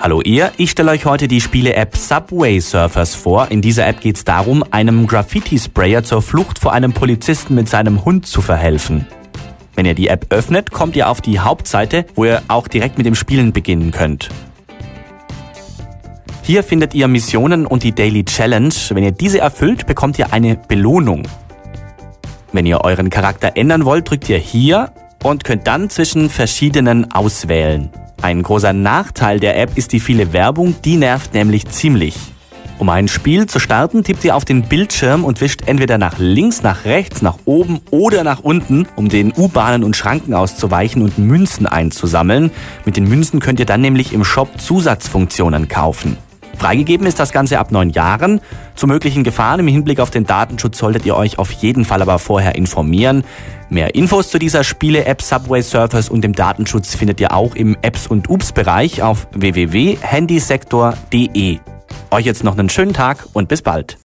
Hallo ihr, ich stelle euch heute die Spiele-App Subway Surfers vor. In dieser App geht es darum, einem Graffiti-Sprayer zur Flucht vor einem Polizisten mit seinem Hund zu verhelfen. Wenn ihr die App öffnet, kommt ihr auf die Hauptseite, wo ihr auch direkt mit dem Spielen beginnen könnt. Hier findet ihr Missionen und die Daily Challenge. Wenn ihr diese erfüllt, bekommt ihr eine Belohnung. Wenn ihr euren Charakter ändern wollt, drückt ihr hier und könnt dann zwischen verschiedenen auswählen. Ein großer Nachteil der App ist die viele Werbung, die nervt nämlich ziemlich. Um ein Spiel zu starten, tippt ihr auf den Bildschirm und wischt entweder nach links, nach rechts, nach oben oder nach unten, um den U-Bahnen und Schranken auszuweichen und Münzen einzusammeln. Mit den Münzen könnt ihr dann nämlich im Shop Zusatzfunktionen kaufen. Freigegeben ist das Ganze ab neun Jahren. Zu möglichen Gefahren im Hinblick auf den Datenschutz solltet ihr euch auf jeden Fall aber vorher informieren. Mehr Infos zu dieser Spiele-App Subway Surfers und dem Datenschutz findet ihr auch im Apps und Ups-Bereich auf www.handysektor.de. Euch jetzt noch einen schönen Tag und bis bald.